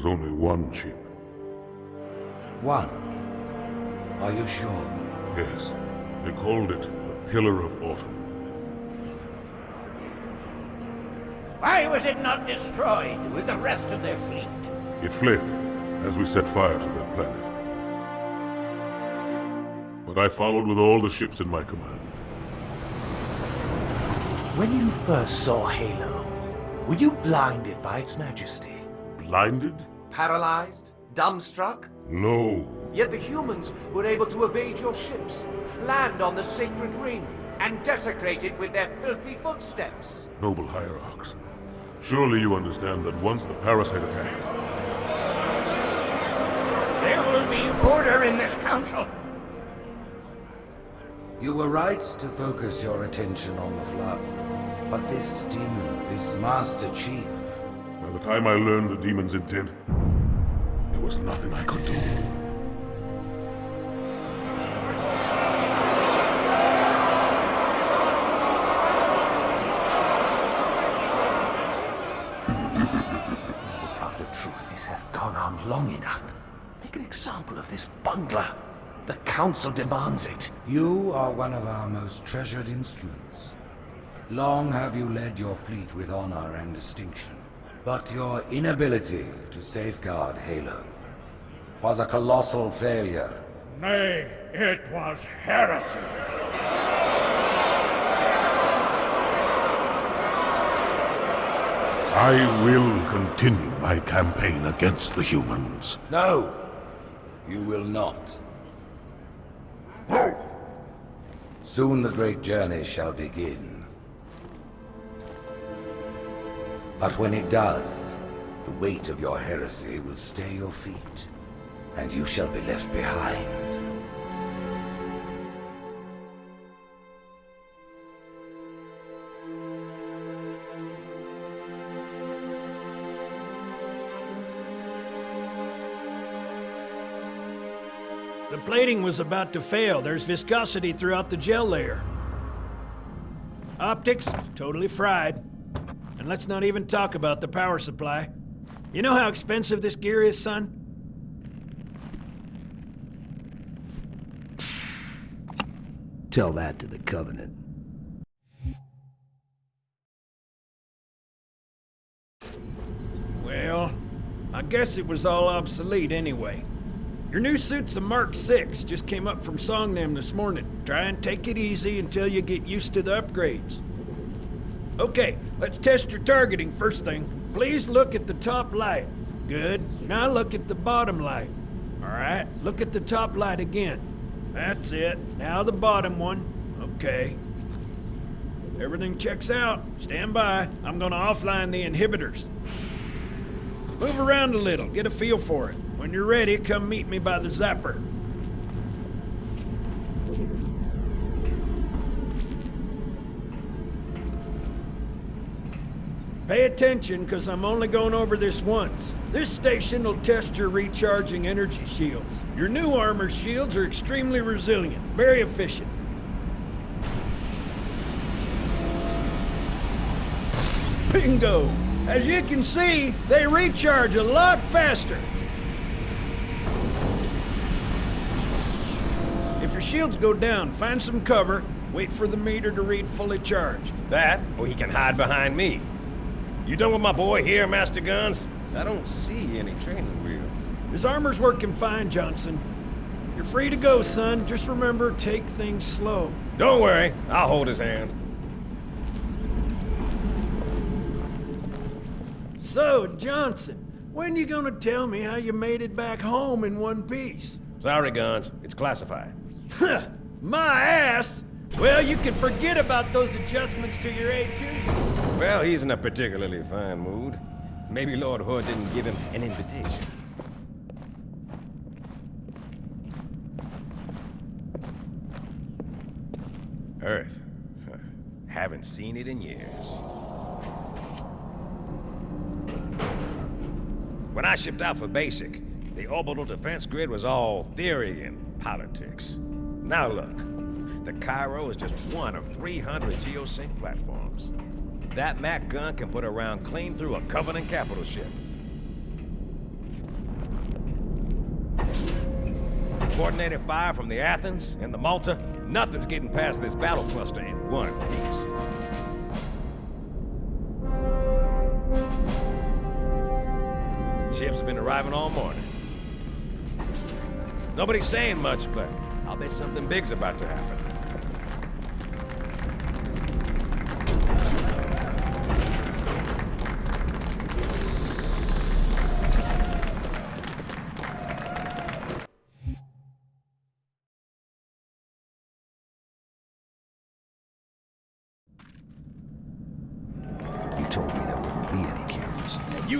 was only one ship. One? Are you sure? Yes. They called it the Pillar of Autumn. Why was it not destroyed with the rest of their fleet? It fled as we set fire to their planet. But I followed with all the ships in my command. When you first saw Halo, were you blinded by its majesty? Blinded? Paralyzed? Dumbstruck? No. Yet the humans were able to evade your ships, land on the sacred ring, and desecrate it with their filthy footsteps. Noble Hierarchs, surely you understand that once the parasite attacked... There will be order in this council. You were right to focus your attention on the Flood. But this demon, this Master Chief... By the time I learned the demon's intent, there was nothing I could do. Prophet of truth, this has gone on long enough. Make an example of this bungler. The Council demands it. You are one of our most treasured instruments. Long have you led your fleet with honor and distinction. But your inability to safeguard Halo was a colossal failure. Nay, it was heresy. I will continue my campaign against the humans. No, you will not. Soon the great journey shall begin. But when it does, the weight of your heresy will stay your feet, and you shall be left behind. The plating was about to fail. There's viscosity throughout the gel layer. Optics, totally fried. Let's not even talk about the power supply. You know how expensive this gear is, son? Tell that to the Covenant. Well, I guess it was all obsolete anyway. Your new suit's a Mark 6, just came up from Songnam this morning. Try and take it easy until you get used to the upgrades. Okay, let's test your targeting first thing. Please look at the top light. Good. Now look at the bottom light. Alright, look at the top light again. That's it. Now the bottom one. Okay. Everything checks out. Stand by. I'm gonna offline the inhibitors. Move around a little, get a feel for it. When you're ready, come meet me by the zapper. Pay attention, because I'm only going over this once. This station will test your recharging energy shields. Your new armor shields are extremely resilient, very efficient. Bingo! As you can see, they recharge a lot faster. If your shields go down, find some cover, wait for the meter to read fully charged. That, or he can hide behind me. You done with my boy here, Master Guns? I don't see any training wheels. His armor's working fine, Johnson. You're free to go, son. Just remember, take things slow. Don't worry, I'll hold his hand. So, Johnson, when you gonna tell me how you made it back home in one piece? Sorry, Guns. It's classified. My ass! Well, you can forget about those adjustments to your A2s. Well, he's in a particularly fine mood. Maybe Lord Hood didn't give him an invitation. Earth. Haven't seen it in years. When I shipped out for basic, the orbital defense grid was all theory and politics. Now look, the Cairo is just one of 300 geosync platforms. That MAC gun can put a round clean through a Covenant capital ship. Coordinated fire from the Athens and the Malta, nothing's getting past this battle cluster in one piece. Ships have been arriving all morning. Nobody's saying much, but I'll bet something big's about to happen.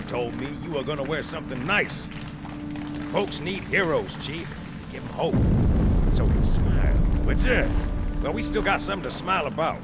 You told me you were gonna wear something nice. Folks need heroes, Chief. To give them hope. So we smile. But yeah, well, we still got something to smile about.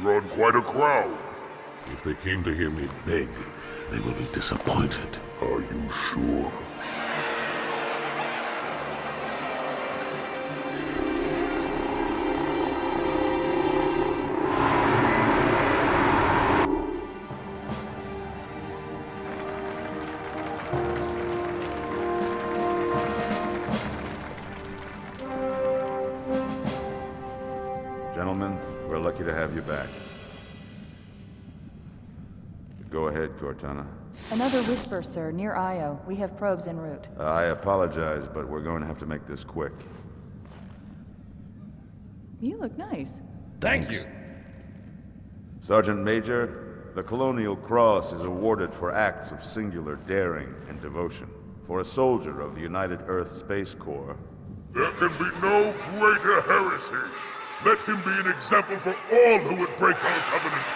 Drawn quite a crowd. If they came to hear me beg, they will be disappointed. Are you sure? Cortana. Another whisper, sir, near Io. We have probes en route. Uh, I apologize, but we're going to have to make this quick. You look nice. Thank you. Sergeant Major, the Colonial Cross is awarded for acts of singular daring and devotion. For a soldier of the United Earth Space Corps, There can be no greater heresy. Let him be an example for all who would break our covenant.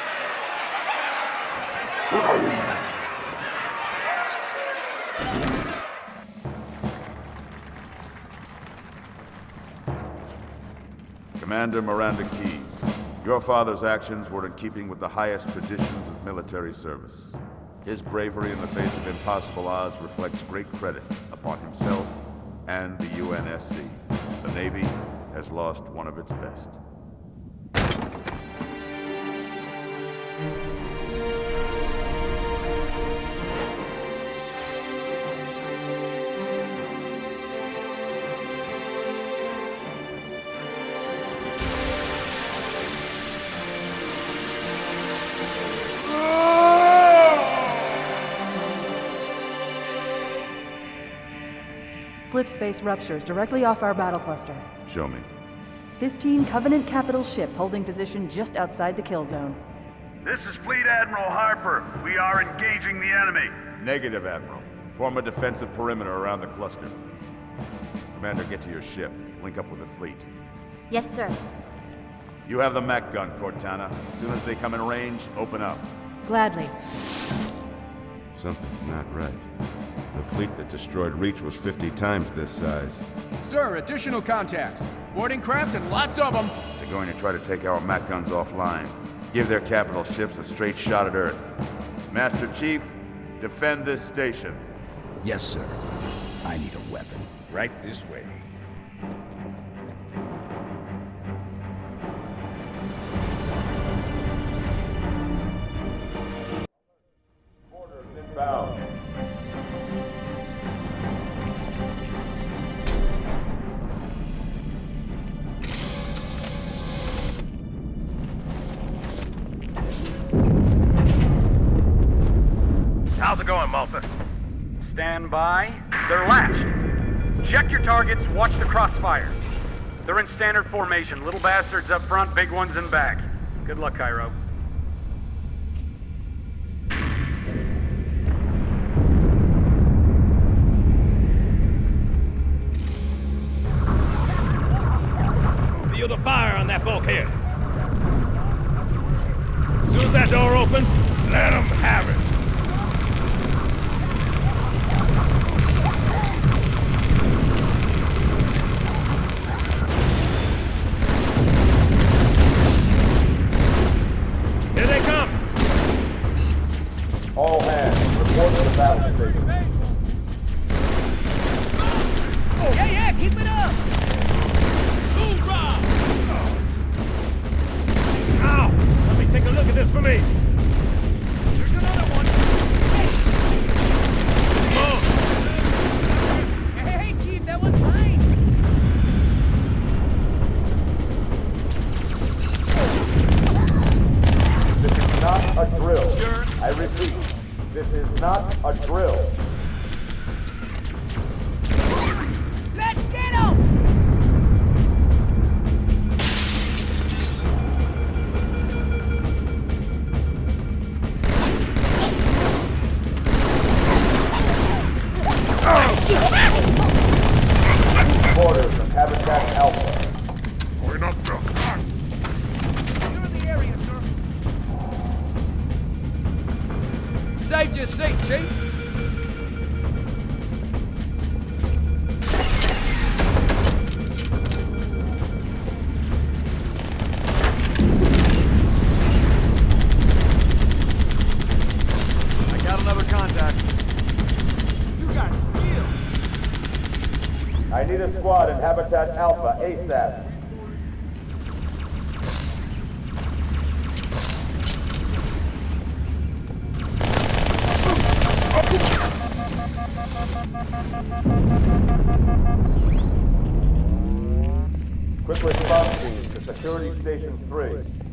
Commander Miranda Keyes, your father's actions were in keeping with the highest traditions of military service. His bravery in the face of impossible odds reflects great credit upon himself and the UNSC. The Navy has lost one of its best. Slip space ruptures directly off our battle cluster. Show me. 15 Covenant capital ships holding position just outside the kill zone. This is Fleet Admiral Harper. We are engaging the enemy. Negative, Admiral. Form a defensive perimeter around the cluster. Commander, get to your ship. Link up with the fleet. Yes, sir. You have the Mac gun, Cortana. As soon as they come in range, open up. Gladly. Something's not right. The fleet that destroyed Reach was 50 times this size. Sir, additional contacts. Boarding craft and lots of them. They're going to try to take our Mac guns offline. Give their capital ships a straight shot at Earth. Master Chief, defend this station. Yes, sir. I need a weapon. Right this way. By. They're latched. Check your targets, watch the crossfire. They're in standard formation. Little bastards up front, big ones in back. Good luck, Cairo. Field of fire on that bulkhead. As soon as that door opens, Alpha ASAP. Quick response team to Security Station 3.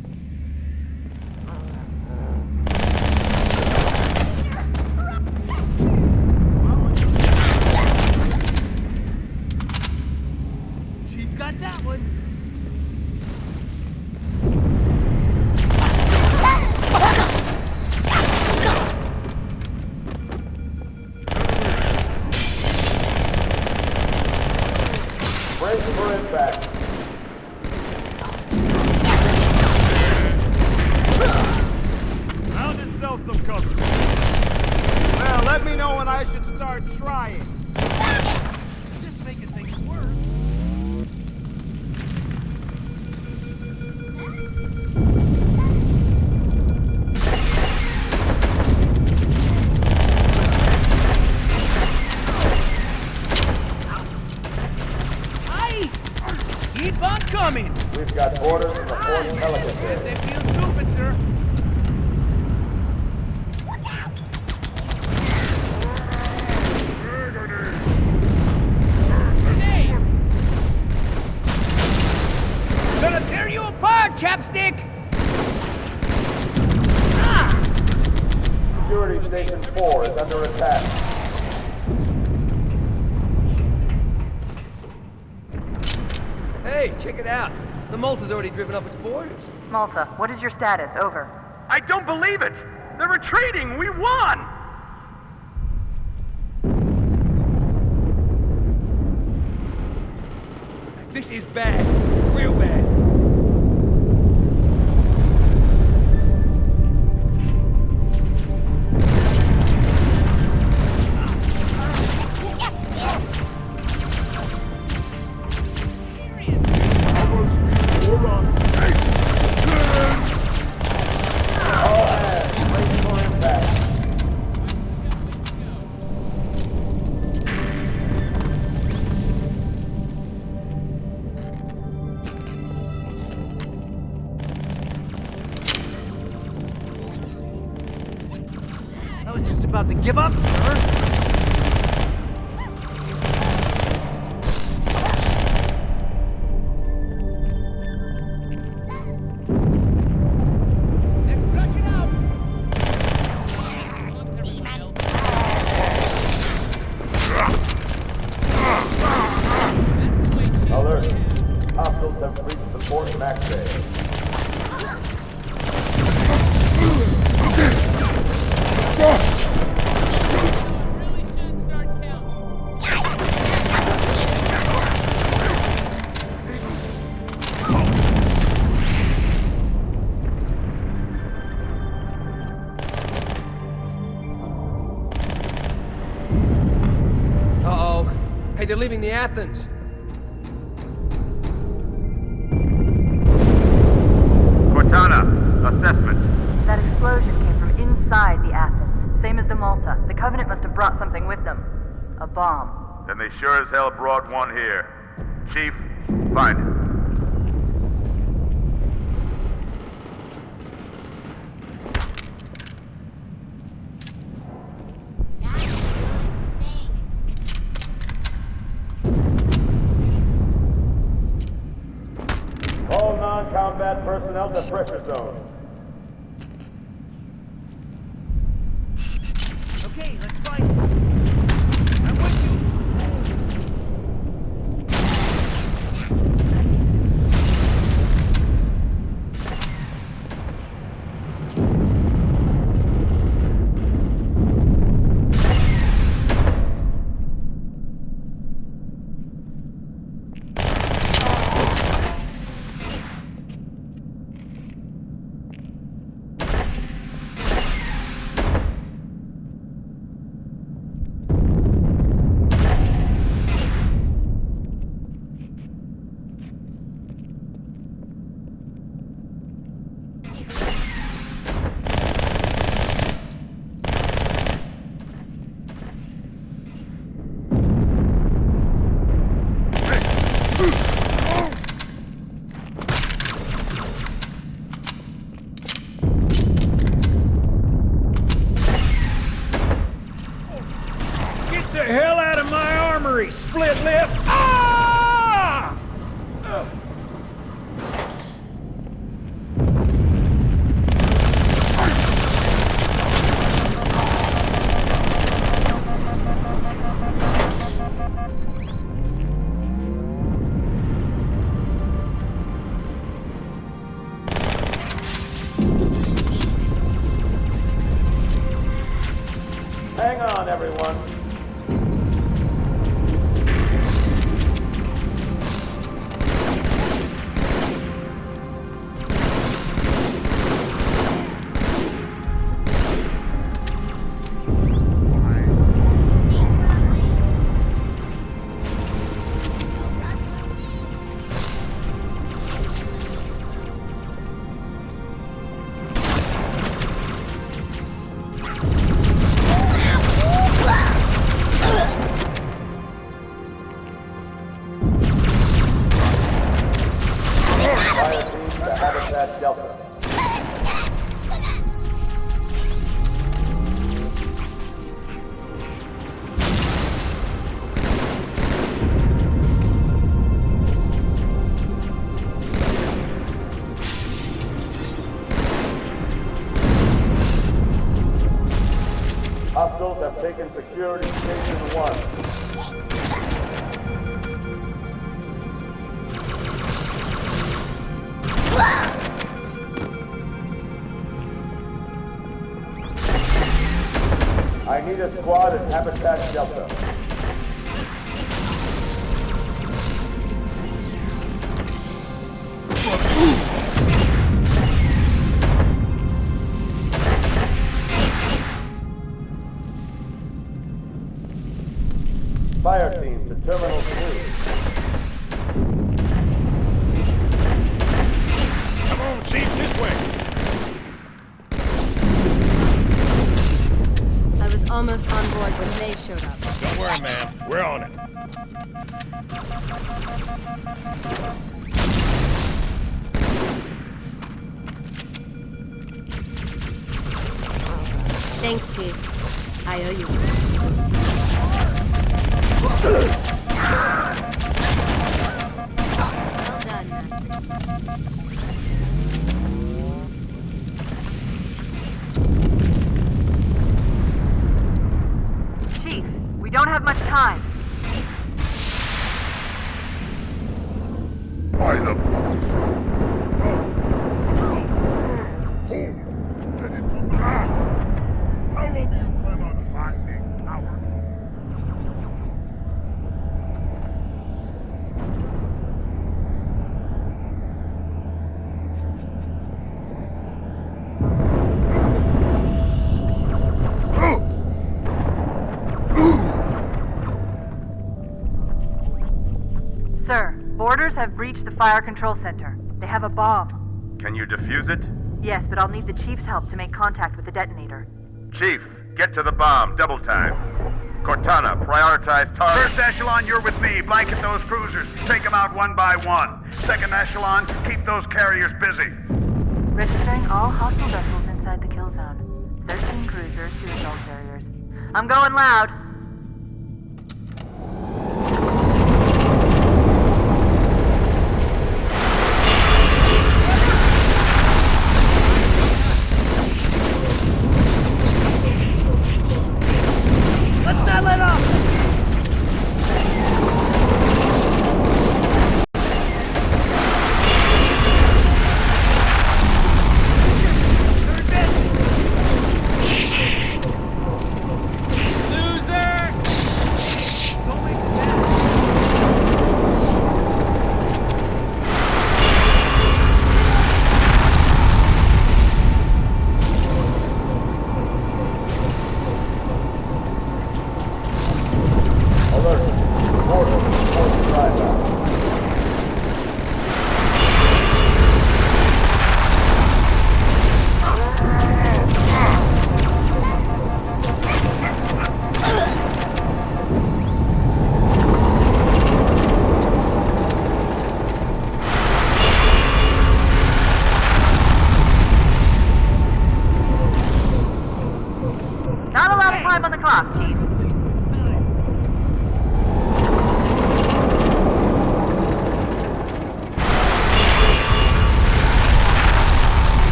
driven off its borders. Malta, what is your status? Over. I don't believe it! They're retreating! We won! This is bad. Real bad. leaving the Athens. Cortana, assessment. That explosion came from inside the Athens. Same as the Malta. The Covenant must have brought something with them. A bomb. Then they sure as hell brought one here. Chief, find it. Delta. Hostiles have taken security squad at Habitat Delta. Fire team to Terminal By the prophets! Boarders have breached the fire control center. They have a bomb. Can you defuse it? Yes, but I'll need the Chief's help to make contact with the detonator. Chief, get to the bomb. Double time. Cortana, prioritize target. First echelon, you're with me. Blanket those cruisers. Take them out one by one. Second echelon, keep those carriers busy. Registering all hostile vessels inside the kill zone. 13 cruisers, 2 assault carriers. I'm going loud.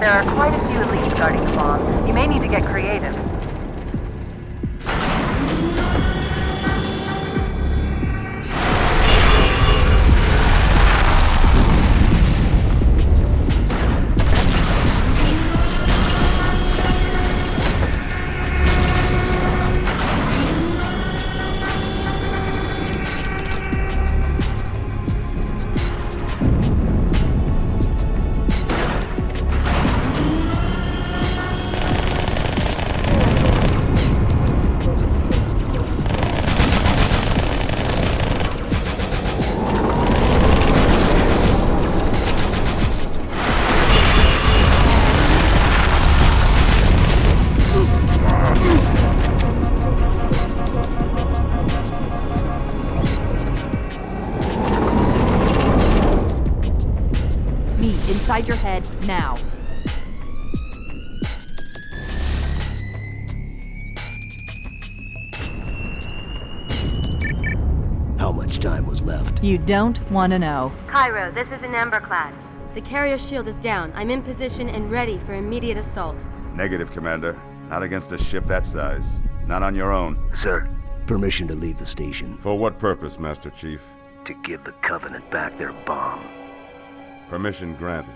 You You don't want to know. Cairo, this is In Amber Clad. The carrier shield is down. I'm in position and ready for immediate assault. Negative, Commander. Not against a ship that size. Not on your own. Sir, permission to leave the station. For what purpose, Master Chief? To give the Covenant back their bomb. Permission granted.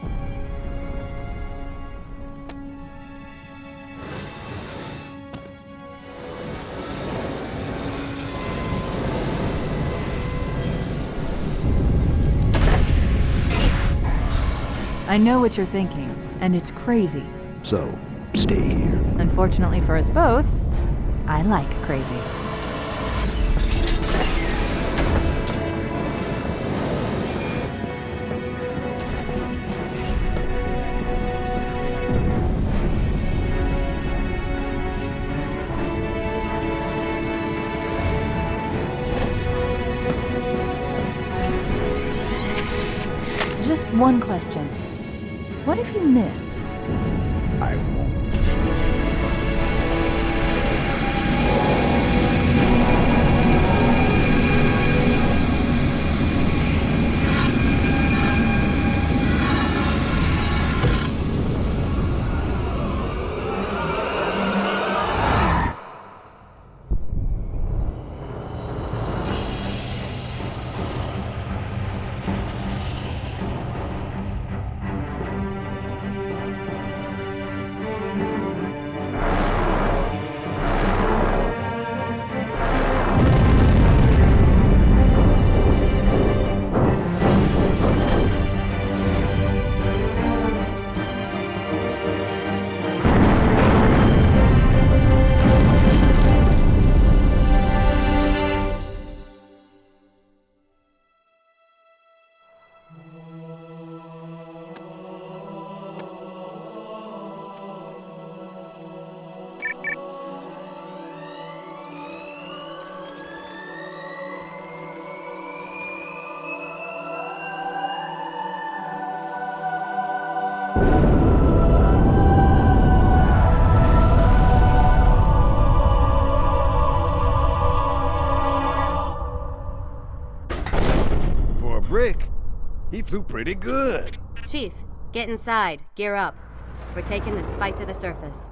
I know what you're thinking, and it's crazy. So, stay here. Unfortunately for us both, I like crazy. Just one question. What if you miss? I won't. Flew pretty good. Chief, get inside. Gear up. We're taking this fight to the surface.